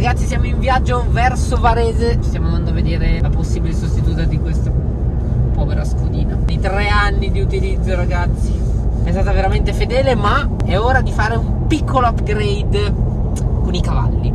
Ragazzi siamo in viaggio verso Varese. Stiamo andando a vedere la possibile sostituta di questa povera scudina Di tre anni di utilizzo ragazzi. È stata veramente fedele ma è ora di fare un piccolo upgrade con i cavalli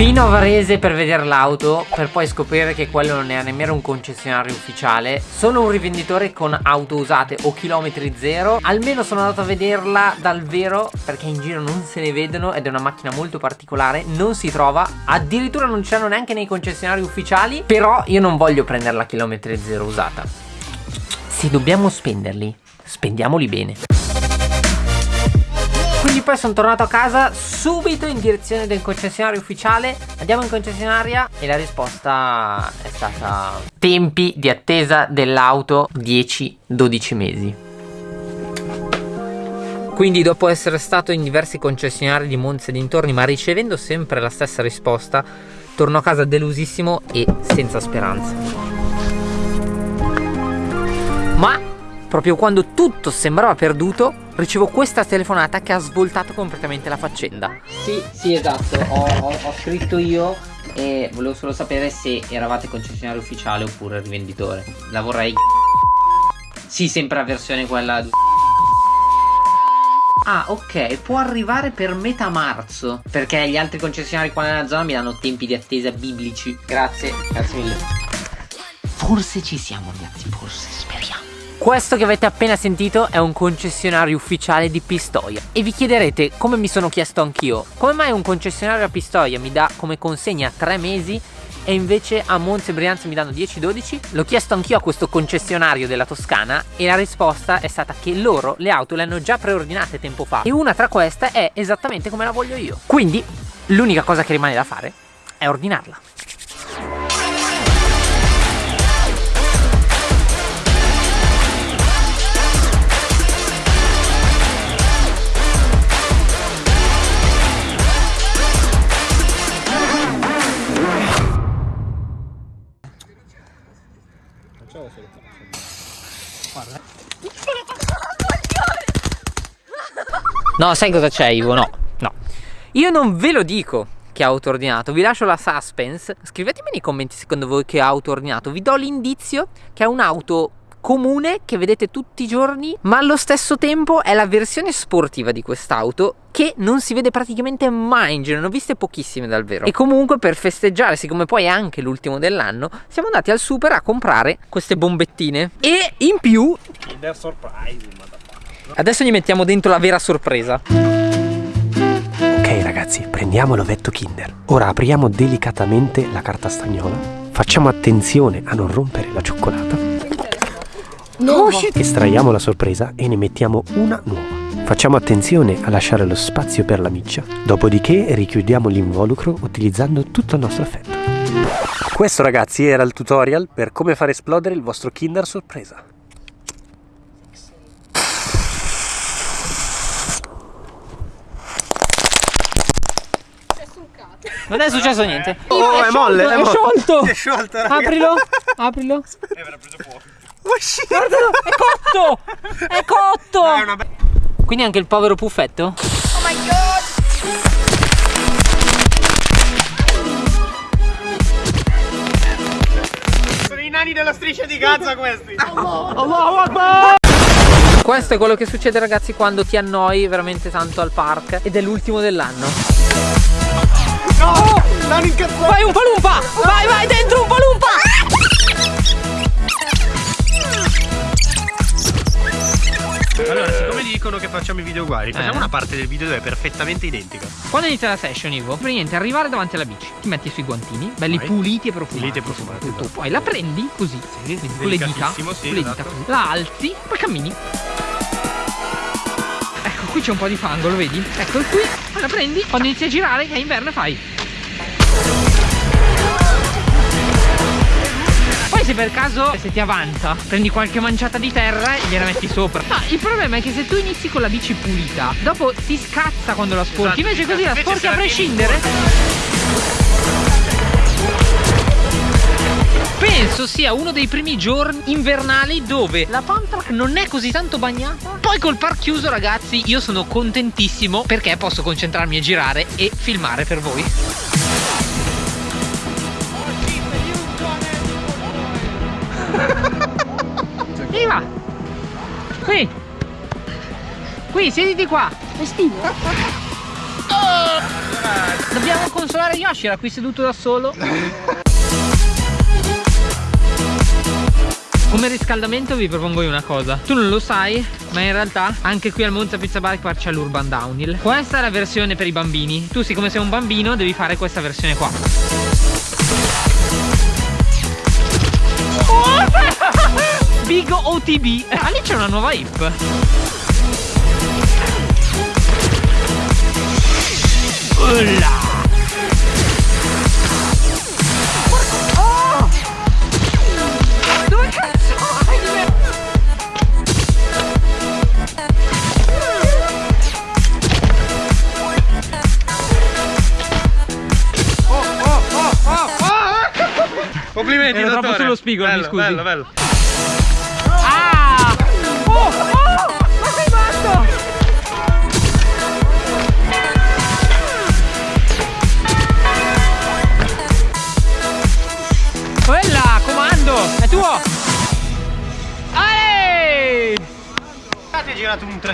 Fino a Varese per vedere l'auto, per poi scoprire che quello non è nemmeno un concessionario ufficiale. Sono un rivenditore con auto usate o chilometri zero. Almeno sono andato a vederla dal vero perché in giro non se ne vedono ed è una macchina molto particolare. Non si trova, addirittura non c'erano neanche nei concessionari ufficiali. Però io non voglio prenderla chilometri zero usata. Se dobbiamo spenderli, spendiamoli bene. Quindi poi sono tornato a casa subito in direzione del concessionario ufficiale. Andiamo in concessionaria e la risposta è stata Tempi di attesa dell'auto 10-12 mesi. Quindi dopo essere stato in diversi concessionari di Monza e dintorni ma ricevendo sempre la stessa risposta Torno a casa delusissimo e senza speranza. Ma proprio quando tutto sembrava perduto, ricevo questa telefonata che ha svoltato completamente la faccenda. Sì, sì, esatto, ho, ho, ho scritto io e volevo solo sapere se eravate concessionario ufficiale oppure rivenditore. La vorrei... Sì, sempre la versione quella... Ah, ok, può arrivare per metà marzo. Perché gli altri concessionari qua nella zona mi danno tempi di attesa biblici. Grazie, grazie mille. Forse ci siamo, ragazzi, forse, speriamo. Questo che avete appena sentito è un concessionario ufficiale di Pistoia E vi chiederete, come mi sono chiesto anch'io Come mai un concessionario a Pistoia mi dà come consegna 3 mesi e invece a Monza e Brianza mi danno 10-12? L'ho chiesto anch'io a questo concessionario della Toscana e la risposta è stata che loro le auto le hanno già preordinate tempo fa e una tra queste è esattamente come la voglio io. Quindi l'unica cosa che rimane da fare è ordinarla. No, sai cosa c'è Ivo? No, no. Io non ve lo dico che auto ordinato, vi lascio la suspense. Scrivetemi nei commenti secondo voi che auto ordinato. Vi do l'indizio che è un'auto comune che vedete tutti i giorni, ma allo stesso tempo è la versione sportiva di quest'auto che non si vede praticamente mai in giro, ne ho viste pochissime dal vero. E comunque per festeggiare, siccome poi è anche l'ultimo dell'anno, siamo andati al super a comprare queste bombettine e in più Kinder Surprise, Adesso gli mettiamo dentro la vera sorpresa. Ok ragazzi, prendiamo l'ovetto Kinder. Ora apriamo delicatamente la carta stagnola. Facciamo attenzione a non rompere la cioccolata. No. Estraiamo la sorpresa e ne mettiamo una nuova. Facciamo attenzione a lasciare lo spazio per la miccia, dopodiché richiudiamo l'involucro utilizzando tutto il nostro affetto. Questo ragazzi era il tutorial per come far esplodere il vostro Kinder sorpresa. Non è successo niente. Oh, è molle, è è molle. sciolto. Si è sciolto, raga. Aprilo, aprilo. E avrà preso fuoco. Guardalo, è cotto! È cotto! È una Quindi anche il povero puffetto? Sono i nani della striscia di Gaza questi. Questo è quello che succede ragazzi quando ti annoi veramente tanto al park ed è l'ultimo dell'anno. No! Nani incazzato! Vai un palumpa! Vai, vai dentro un palumpa! Allora, siccome dicono che facciamo i video uguali, facciamo Eh. una parte del video dove è perfettamente identica. Quando inizia la session, Ivo, per niente, arrivare davanti alla bici, ti metti sui guantini, belli Vai. puliti e profumati. Puliti e profumati, Tutto. esatto. Poi la prendi così, Sì, con le dita, sì, con le dita esatto. La alzi, poi cammini. Ecco, qui c'è un po' di fango, lo vedi? Ecco, qui poi la prendi, quando inizi a girare, che è inverno, e fai. Se per caso se ti avanza prendi qualche manciata di terra e gliela metti sopra Ma il problema è che se tu inizi con la bici pulita Dopo ti scazza quando la sporchi Esatto, Invece così la sporchi a prescindere penso sia uno dei primi giorni invernali dove la pump non è così tanto bagnata. Poi col park chiuso, ragazzi, io sono contentissimo perché posso concentrarmi a girare e filmare per voi. Qui, siediti qua! Estivo? Dobbiamo consolare Yoshi, era qui seduto da solo. Come riscaldamento vi propongo io una cosa. Tu non lo sai ma in realtà anche qui al Monza Pizza Park c'è l'Urban Downhill. Questa è la versione per i bambini. Tu siccome sei un bambino devi fare questa versione qua. Big OTB Ah lì c'è una nuova hip Oh! Dove cazzo me? Complimenti, Ero troppo sullo spigolo, mi bello, scusi. Bello, bello.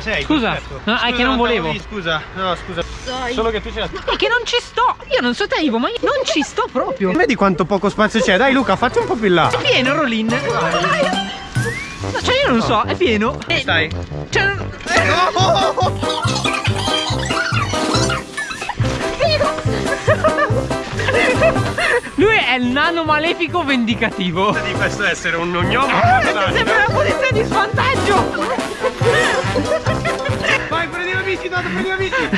3-6. Scusa, perfetto. no, è che non volevo. lì, scusa, no, scusa. Dai. Solo che tu ce la. È che non ci sto! Io non so te Ivo, ma io non ci sto proprio! Vedi quanto poco spazio c'è? Dai Luca, fatti un po' più in là. È pieno Rolin! No, cioè io non so, è pieno! Eh, Stai. Cioè, non- Lui è il nano malefico vendicativo! Di questo essere un gnomo. Sei in una posizione di svantaggio! Vai, prendi la bici, Dodo, prendi la bici.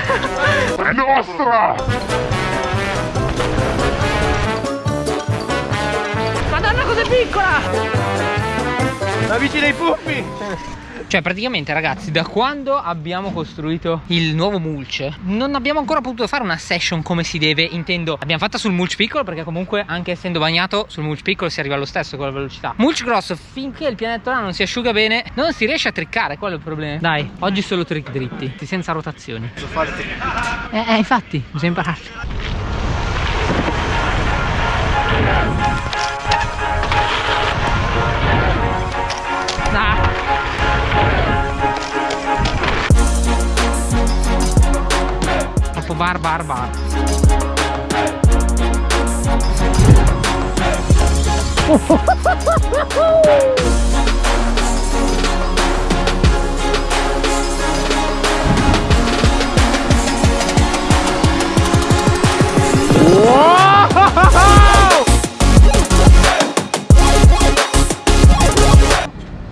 Madonna cos'è piccola! La bici dei puppi. Cioè praticamente ragazzi da quando abbiamo costruito il nuovo mulch Non abbiamo ancora potuto fare una session come si deve Intendo l'abbiamo fatta sul mulch piccolo perché comunque anche essendo bagnato sul mulch piccolo si arriva allo stesso con la velocità. Mulch grosso finché il pianeta non si asciuga bene non si riesce a triccare quello è il problema. Dai oggi solo trick dritti senza rotazioni. Posso farti. Eh, eh infatti bisogna impararli Bar bar bar.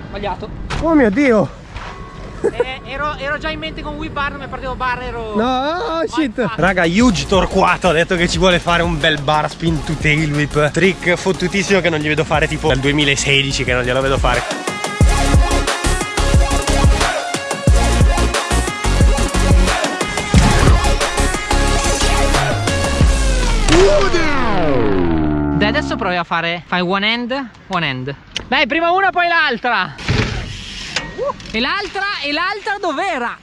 Sbagliato. Oh mio dio. Eh, ero, ero già in mente con Wii Bar, non mi partivo bar, ero... No, oh, shit. Vai. Raga, Huge Torquato ha detto che ci vuole fare un bel bar spin to tail whip. Trick fottutissimo che non gli vedo fare tipo dal 2016 che non glielo vedo fare. Dai, adesso provi a fare. Fai one hand, one hand. Dai, prima una, poi l'altra. E l'altra, e l'altra dov'era?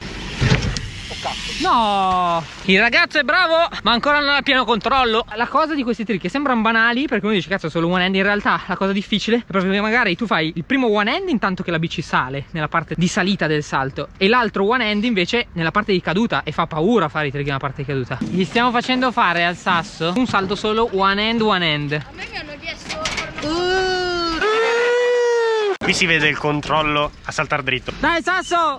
No! Il ragazzo è bravo, ma ancora non ha pieno controllo. La cosa di questi trick che sembrano banali, perché uno dice cazzo solo one hand, in realtà la cosa difficile è proprio che magari tu fai il primo one hand intanto che la bici sale, nella parte di salita del salto, e l'altro one hand invece nella parte di caduta, e fa paura fare i trick nella parte di caduta. Gli stiamo facendo fare al sasso un salto solo one hand, one hand. A me mi hanno chiesto uh. Qui si vede il controllo a saltar dritto. Dai Sasso!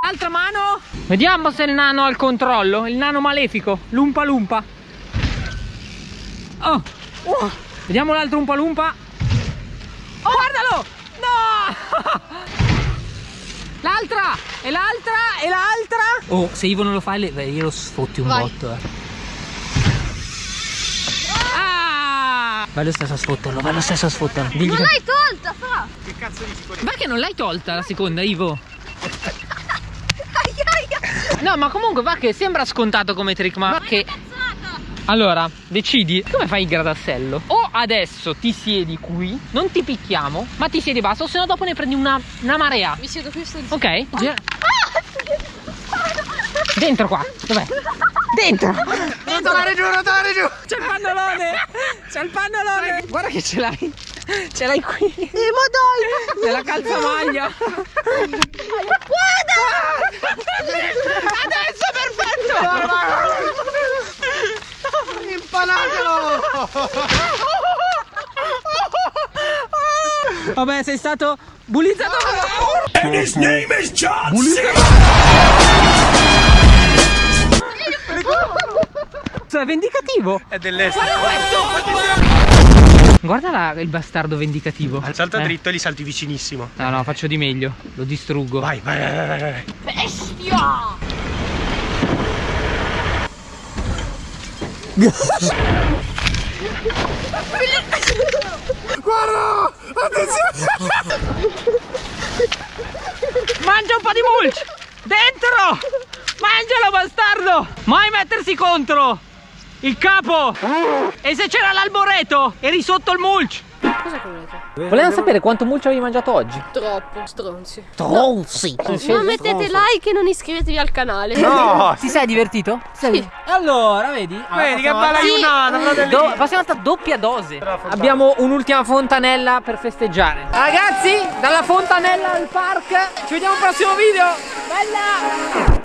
Altra mano! Vediamo se il nano ha il controllo. Il nano malefico. Lumpa lumpa. Oh. Oh. Vediamo l'altro umpa lumpa. Oh guardalo! No! L'altra! E l'altra! E l'altra! Oh se Ivo non lo fa io lo sfotti un Vai. botto eh. Ah Vai lo stesso a sfotterlo Vai lo stesso a sfotterlo Digli Non che- l'hai tolta, fa! Perché non l'hai tolta la seconda Ivo? No, ma comunque va che sembra scontato come trick, ma va che. Cazzata! Allora, decidi come fai il gradassello. O adesso ti siedi qui, non ti picchiamo, ma ti siedi basso, o se no dopo ne prendi una, una marea. Mi siedo questo di Ok? Gira- Dentro qua, dov'è? Dentro! Rotolare giù, rotolare giù! C'è il pannolone! C'è il pannolone! Guarda che ce l'hai! Ce l'hai qui! Eh, ma dai! C'è la calzamaglia! Guarda! Adesso perfetto! Impanatelo! Vabbè, sei stato bullizzato! È vendicativo! È dell'est. Guarda la- il bastardo vendicativo. Salta Eh. dritto e li salti vicinissimo. No, no, faccio di meglio. Lo distruggo. Vai, vai, vai, vai, vai. Bestia! Guarda! Attenzione! Mangia un po' di mulch! Dentro! Mangialo, bastardo! Mai mettersi contro! Il capo! E se c'era l'alboreto? Eri sotto il mulch! Cosa volete? Volevamo sapere quanto mulch avevi mangiato oggi. Troppo, stronzi. Tronzi! Non mettete like e non iscrivetevi al canale. No! Ti sei divertito? Sì. Allora, vedi? Vedi che bella Sì. giornata, fratelli! Do, passiamo a doppia dose. Abbiamo un'ultima fontanella per festeggiare. Ragazzi, dalla fontanella al park. Ci vediamo al prossimo video. Bella!